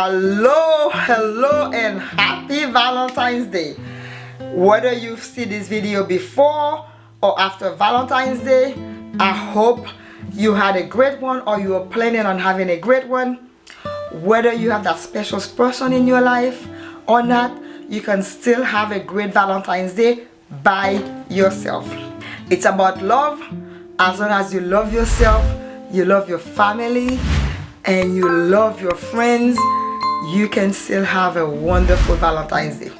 hello hello and happy valentine's day. Whether you see this video before or after valentine's day i hope you had a great one or you are planning on having a great one. Whether you have that special person in your life or not you can still have a great valentine's day by yourself. It's about love. As long as you love yourself you love your family and you love your friends you can still have a wonderful valentine's day.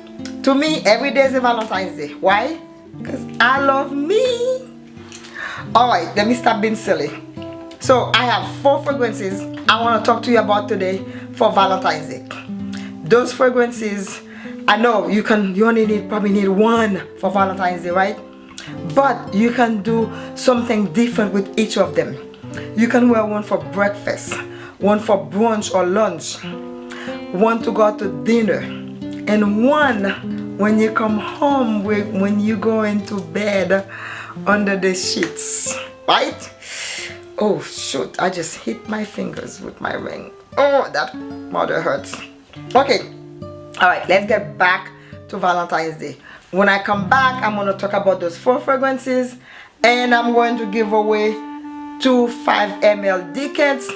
To me every day is a valentine's day. Why? Because i love me. All right let me stop being silly. So i have four fragrances i want to talk to you about today for valentine's day. Those fragrances i know you can you only need probably need one for valentine's day right? But you can do something different with each of them. You can wear one for breakfast one for brunch or lunch one to go to dinner. And one when you come home when you go into bed under the sheets right? Oh shoot I just hit my fingers with my ring. Oh that mother hurts. Okay all right let's get back to Valentine's Day. When I come back I'm going to talk about those four fragrances and I'm going to give away two 5 ml decants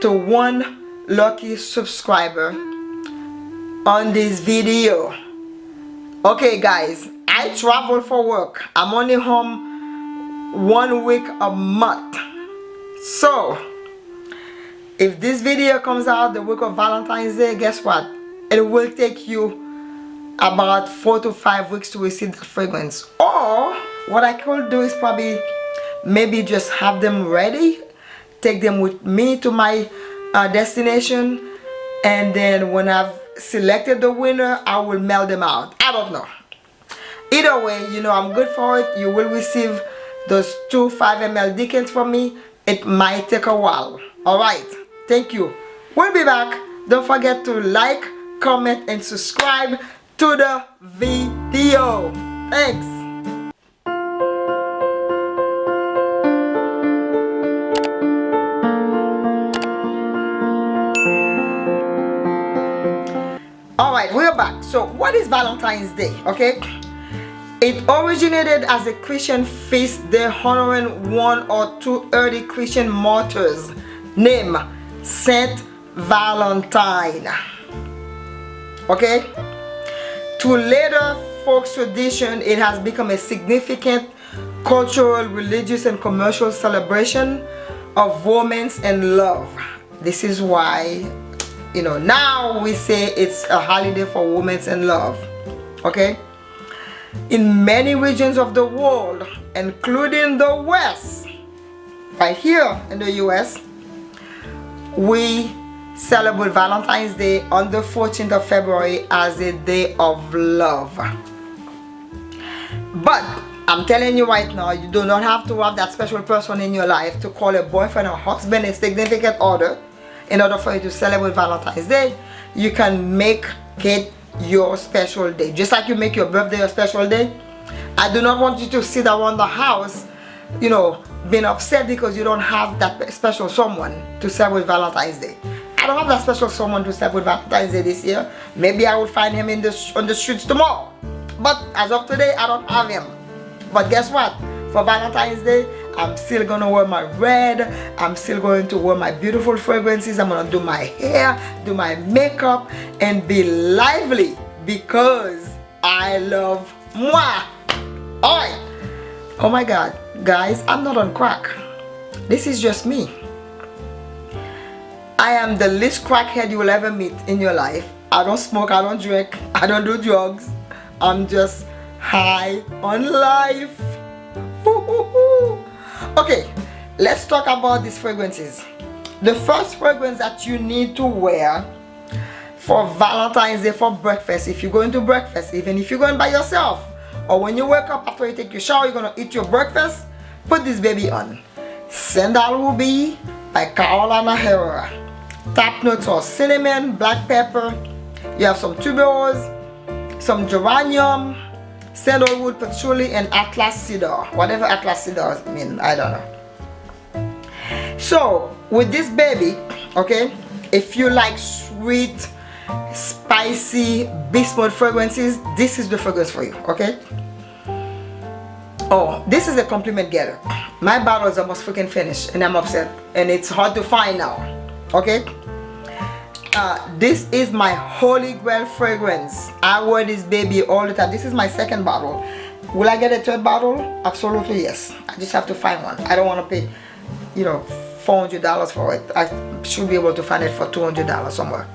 to one lucky subscriber on this video. Okay guys I travel for work. I'm only home one week a month. So if this video comes out the week of Valentine's Day guess what? It will take you about four to five weeks to receive the fragrance. Or what I could do is probably maybe just have them ready take them with me to my uh, destination and then when I've selected the winner I will mail them out. I don't know. Either way you know I'm good for it. You will receive those two 5 ml decants from me. It might take a while. Alright thank you. We'll be back. Don't forget to like comment and subscribe to the video. Thanks so what is valentine's day okay? It originated as a christian feast day honoring one or two early christian martyrs named saint valentine okay? To later folk tradition it has become a significant cultural religious and commercial celebration of romance and love. This is why you know now we say it's a holiday for women and love okay? In many regions of the world including the west right here in the US we celebrate Valentine's Day on the 14th of February as a day of love. But I'm telling you right now you do not have to have that special person in your life to call a boyfriend or husband a significant other in order for you to celebrate Valentine's Day you can make it your special day. Just like you make your birthday your special day I do not want you to sit around the house you know being upset because you don't have that special someone to celebrate Valentine's Day. I don't have that special someone to celebrate Valentine's Day this year. Maybe I will find him in the on the streets tomorrow. But as of today I don't have him. But guess what? For Valentine's Day I'm still gonna wear my red. I'm still going to wear my beautiful fragrances. I'm gonna do my hair do my makeup and be lively because I love moi. Oh my god. Guys I'm not on crack. This is just me. I am the least crackhead you will ever meet in your life. I don't smoke I don't drink I don't do drugs. I'm just high on life okay let's talk about these fragrances. The first fragrance that you need to wear for Valentine's Day for breakfast if you're going to breakfast even if you're going by yourself or when you wake up after you take your shower you're gonna eat your breakfast put this baby on. Sandalwood by Carolina Herrera. Top notes are cinnamon black pepper. You have some tuberose some geranium sandalwood patchouli and atlas cedar. Whatever atlas cedar mean i don't know. So with this baby okay if you like sweet spicy beast mode fragrances this is the fragrance for you okay? Oh this is a compliment getter my bottle is almost freaking finished and I'm upset and it's hard to find now okay uh, this is my holy grail fragrance. I wear this baby all the time. This is my second bottle. Will I get a third bottle? Absolutely yes. I just have to find one. I don't want to pay you know $400 for it. I should be able to find it for $200 somewhere.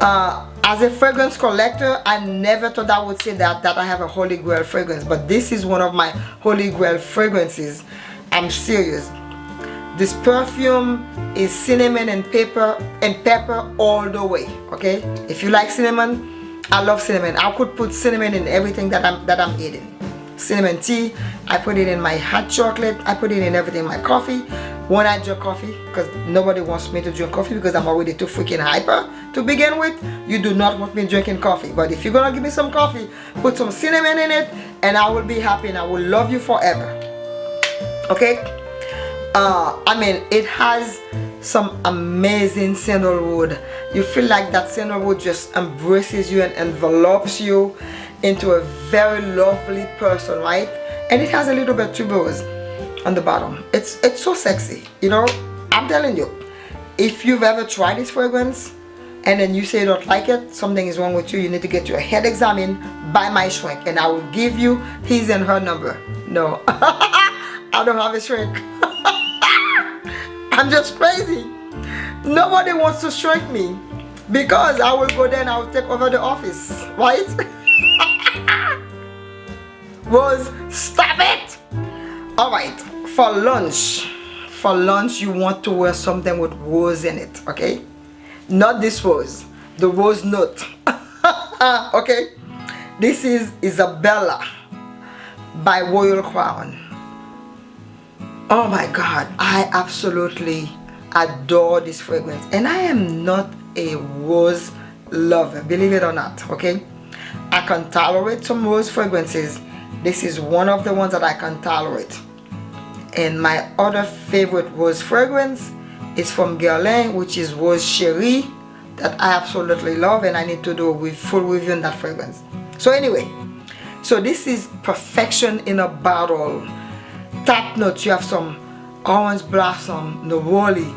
Uh, as a fragrance collector I never thought I would say that that I have a holy grail fragrance but this is one of my holy grail fragrances. I'm serious this perfume is cinnamon and pepper and pepper all the way okay? If you like cinnamon I love cinnamon. I could put cinnamon in everything that I'm that I'm eating. Cinnamon tea I put it in my hot chocolate I put it in everything my coffee. When I drink coffee because nobody wants me to drink coffee because I'm already too freaking hyper to begin with you do not want me drinking coffee. But if you're gonna give me some coffee put some cinnamon in it and I will be happy and I will love you forever. Okay uh, I mean it has some amazing sandalwood you feel like that sandalwood just embraces you and envelops you into a very lovely person right? And it has a little bit tuberose on the bottom. It's it's so sexy you know? I'm telling you if you've ever tried this fragrance and then you say you don't like it something is wrong with you you need to get your head examined by my shrink and i will give you his and her number. No i don't have a shrink i'm just crazy. Nobody wants to shrink me. Because i will go there and i will take over the office right? Rose stop it! All right for lunch. For lunch you want to wear something with rose in it okay? Not this rose the rose note. Okay? This is Isabella by Royal Crown oh my god I absolutely adore this fragrance. And I am not a rose lover believe it or not okay? I can tolerate some rose fragrances. This is one of the ones that I can tolerate. And my other favorite rose fragrance is from Guerlain which is Rose Cherie that I absolutely love and I need to do a full review on that fragrance. So anyway so this is perfection in a bottle top notes you have some orange blossom neroli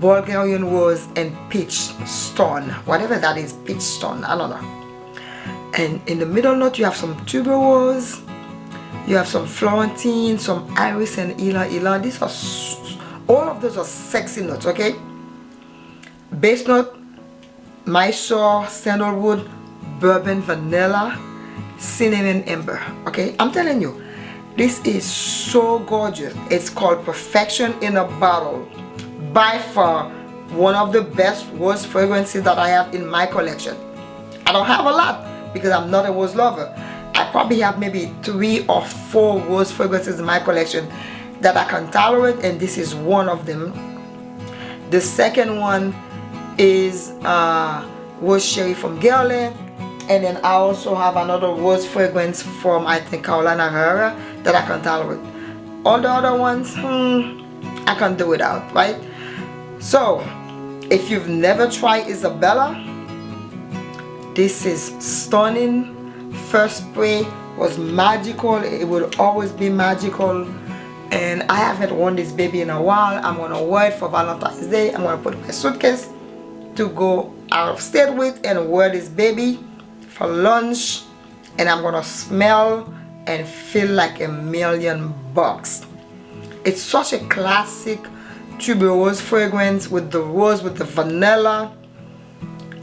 Bulgarian rose and peach stone whatever that is peach stone I don't know and in the middle note you have some tuberose you have some Florentine, some Iris and Ylang Ylang. These are, all of those are sexy notes, okay? Base note, Mysore, Sandalwood, Bourbon, Vanilla, Cinnamon, Amber, okay? I'm telling you, this is so gorgeous. It's called Perfection in a Bottle. By far, one of the best rose fragrances that I have in my collection. I don't have a lot because I'm not a rose lover I probably have maybe three or four rose fragrances in my collection that I can tolerate and this is one of them. The second one is uh, Rose Cherie from Guerlain and then I also have another rose fragrance from I think Carolina Herrera that I can tolerate. All the other ones, hmm, I can do without, right? So, if you've never tried Isabella, this is stunning. First spray was magical. It will always be magical. And I haven't worn this baby in a while. I'm gonna wear it for Valentine's Day. I'm gonna put my suitcase to go out of state with and wear this baby for lunch. And I'm gonna smell and feel like a million bucks. It's such a classic tuberose fragrance with the rose with the vanilla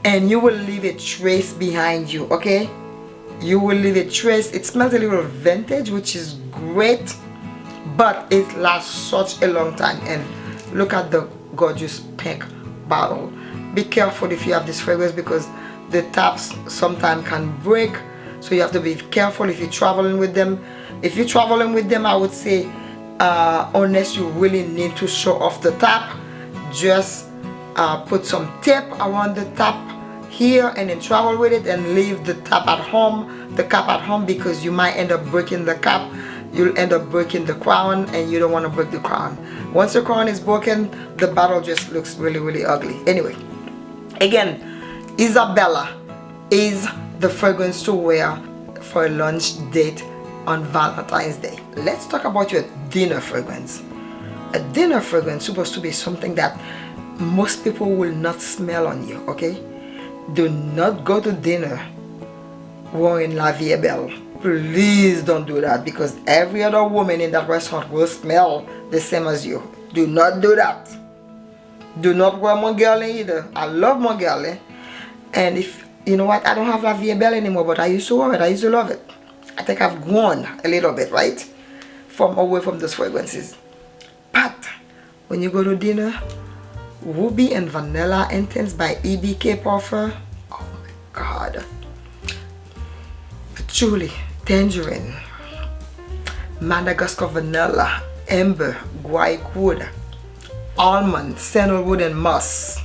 and you will leave a trace behind you okay? You will leave a trace. It smells a little vintage which is great but it lasts such a long time. And look at the gorgeous pink bottle. Be careful if you have this fragrance because the taps sometimes can break so you have to be careful if you're traveling with them. If you're traveling with them I would say uh, unless you really need to show off the top just uh, put some tape around the top here and then travel with it and leave the top at home the cap at home because you might end up breaking the cap you'll end up breaking the crown and you don't want to break the crown. Once the crown is broken the bottle just looks really really ugly. Anyway again Isabella is the fragrance to wear for a lunch date on Valentine's Day. Let's talk about your dinner fragrance. A dinner fragrance supposed to be something that most people will not smell on you, okay? Do not go to dinner wearing La Vie Belle. Please don't do that because every other woman in that restaurant will smell the same as you. Do not do that. Do not wear Mon Guerlain either. I love Mon Guerlain. And if, you know what, I don't have La Vie Belle anymore, but I used to wear it. I used to love it. I think I've grown a little bit, right? From away from those fragrances. But when you go to dinner, Ruby and Vanilla Intense by EBK Parfum. Oh my god. Patchouli, Tangerine, Madagascar Vanilla, Amber, Guaiac Wood, Almond, Sandalwood and Moss.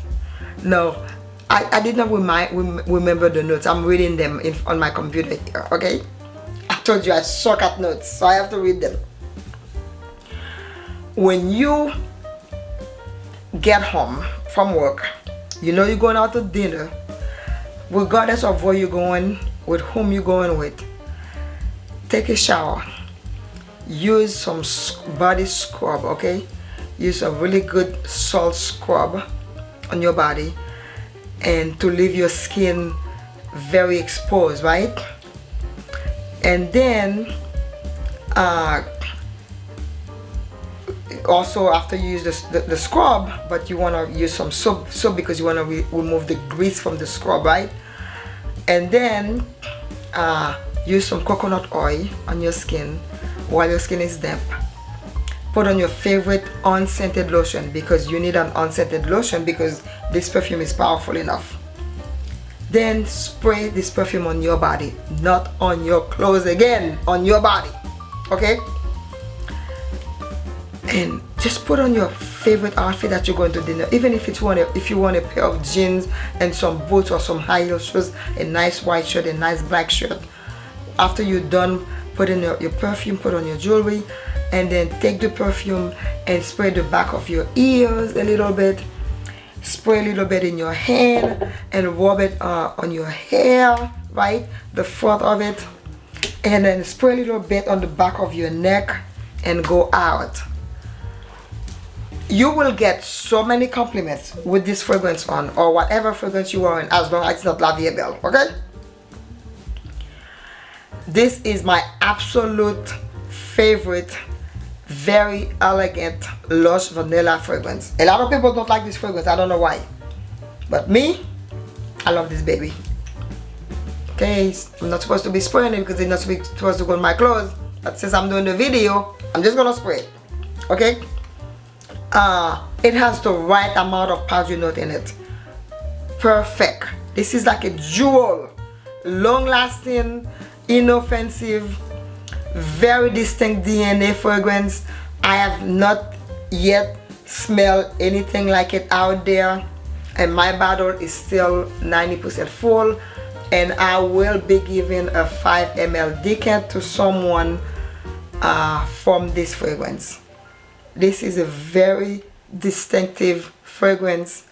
No, I, I did not remind, remember the notes. I'm reading them in, on my computer here, okay? I told you I suck at notes, so I have to read them. When you get home from work, you know you're going out to dinner, regardless of where you're going, with whom you're going with, take a shower. Use some body scrub, okay? Use a really good salt scrub on your body and to leave your skin very exposed, right? And then uh, also after you use this, the, the scrub but you want to use some soap soap because you want to re remove the grease from the scrub right and then uh, use some coconut oil on your skin while your skin is damp put on your favorite unscented lotion because you need an unscented lotion because this perfume is powerful enough. Then spray this perfume on your body not on your clothes again on your body okay? And just put on your favorite outfit that you're going to dinner. Even if it's one if you want a pair of jeans and some boots or some high heel shoes a nice white shirt a nice black shirt. After you're done putting your, your perfume put on your jewelry and then take the perfume and spray the back of your ears a little bit spray a little bit in your hand and rub it uh, on your hair right? The front of it. And then spray a little bit on the back of your neck and go out. You will get so many compliments with this fragrance on or whatever fragrance you are in as long as it's not La Vie Belle, okay? This is my absolute favorite, very elegant Lush Vanilla fragrance. A lot of people don't like this fragrance, I don't know why. But me, I love this baby. Okay, I'm not supposed to be spraying it because it's not supposed to go in my clothes. But since I'm doing the video, I'm just gonna spray it. Okay? uh, it has the right amount of powdery note in it perfect this is like a jewel long-lasting inoffensive very distinct DNA fragrance. I have not yet smelled anything like it out there. And my bottle is still 90% full. And I will be giving a 5 ml decant to someone uh, from this fragrance. This is a very distinctive fragrance.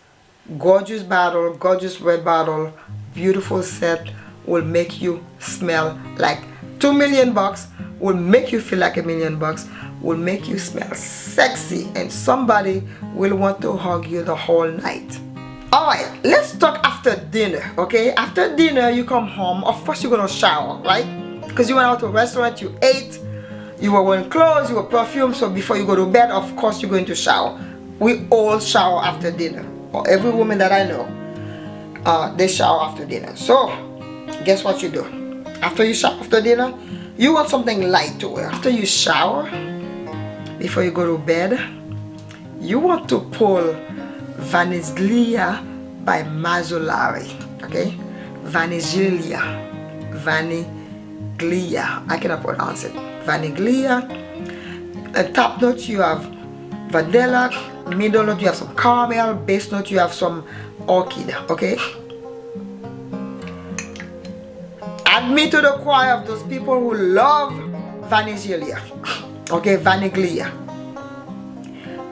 Gorgeous bottle gorgeous red bottle beautiful scent will make you smell like two million bucks will make you feel like a million bucks will make you smell sexy and somebody will want to hug you the whole night. All right let's talk after dinner okay? After dinner you come home of course you're gonna shower right? Because you went out to a restaurant you ate you were wearing clothes you were perfumed so before you go to bed of course you're going to shower. We all shower after dinner or every woman that I know uh, they shower after dinner. So guess what you do? After you shower after dinner you want something light to wear. After you shower before you go to bed you want to pull Vaniglia by Mazzolari okay? Vaniglia Vaniglia. I cannot pronounce it. Vaniglia. And top note you have vanilla. Middle note you have some caramel. Base note you have some orchid okay add me to the choir of those people who love vanilla okay Vaniglia.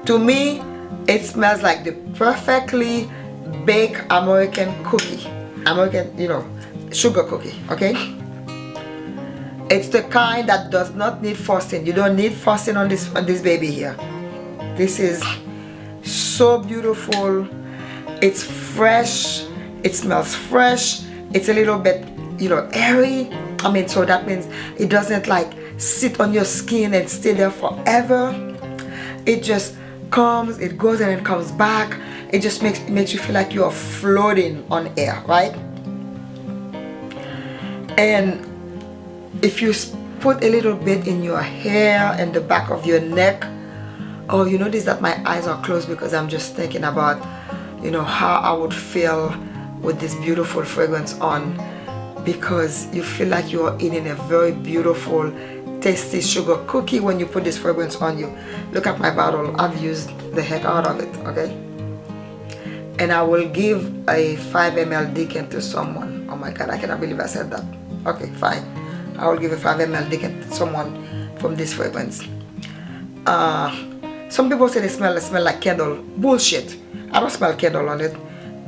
to me it smells like the perfectly baked American cookie American, you know, sugar cookie, okay? It's the kind that does not need frosting. You don't need frosting on this on this baby here. This is so beautiful. It's fresh. It smells fresh. It's a little bit, you know, airy. I mean, so that means it doesn't like sit on your skin and stay there forever. It just comes, it goes and it comes back. It just makes, makes you feel like you're floating on air, right? And if you put a little bit in your hair and the back of your neck, oh, you notice that my eyes are closed because I'm just thinking about, you know, how I would feel with this beautiful fragrance on because you feel like you're eating a very beautiful tasty sugar cookie when you put this fragrance on you. Look at my bottle. I've used the heck out of it okay? And I will give a 5 ml decant to someone. Oh my god I cannot believe I said that. Okay fine. I will give a 5 ml decant to someone from this fragrance. Uh, some people say they smell they smell like candle bullshit. I don't smell candle on it.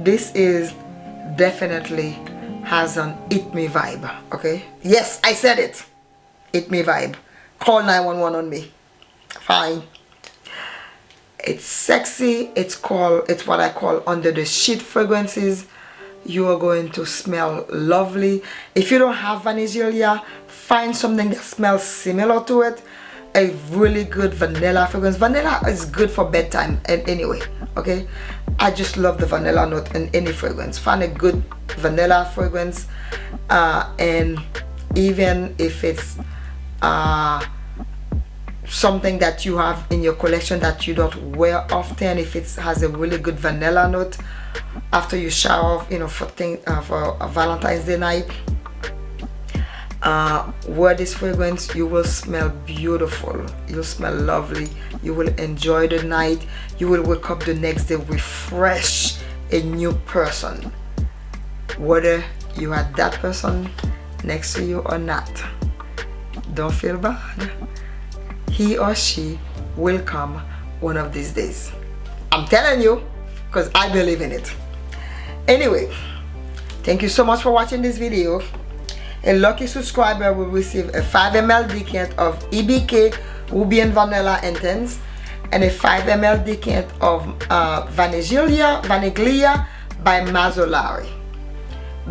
This is definitely has an eat me vibe okay? Yes I said it. Eat me vibe. Call 911 on me. Fine. It's sexy. It's called it's what I call under the sheet fragrances. You are going to smell lovely. If you don't have vanilla find something that smells similar to it a really good vanilla fragrance. Vanilla is good for bedtime and anyway okay? I just love the vanilla note in any fragrance. Find a good vanilla fragrance uh, and even if it's uh, something that you have in your collection that you don't wear often if it has a really good vanilla note after you shower you know for thing uh, for Valentine's Day night uh, wear this fragrance you will smell beautiful. You'll smell lovely. You will enjoy the night. You will wake up the next day refreshed a new person. Whether you had that person next to you or not don't feel bad. He or she will come one of these days. I'm telling you because I believe in it. Anyway thank you so much for watching this video a lucky subscriber will receive a 5 ml decant of EBK Ruby and Vanilla Intense and a 5 ml decant of uh, Vaniglia, by Mazzolari.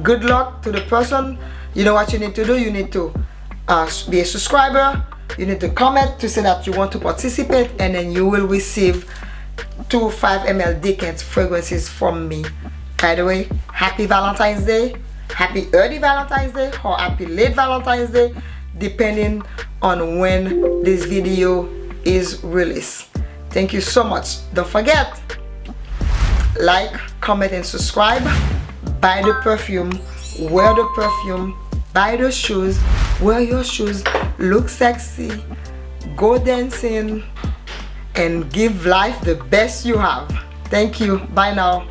Good luck to the person. You know what you need to do? You need to uh, be a subscriber. You need to comment to say that you want to participate and then you will receive two 5 ml decant fragrances from me. By the way, happy Valentine's Day happy early valentine's day or happy late valentine's day depending on when this video is released. Thank you so much. Don't forget like comment and subscribe. Buy the perfume wear the perfume buy the shoes wear your shoes look sexy go dancing and give life the best you have. Thank you. Bye now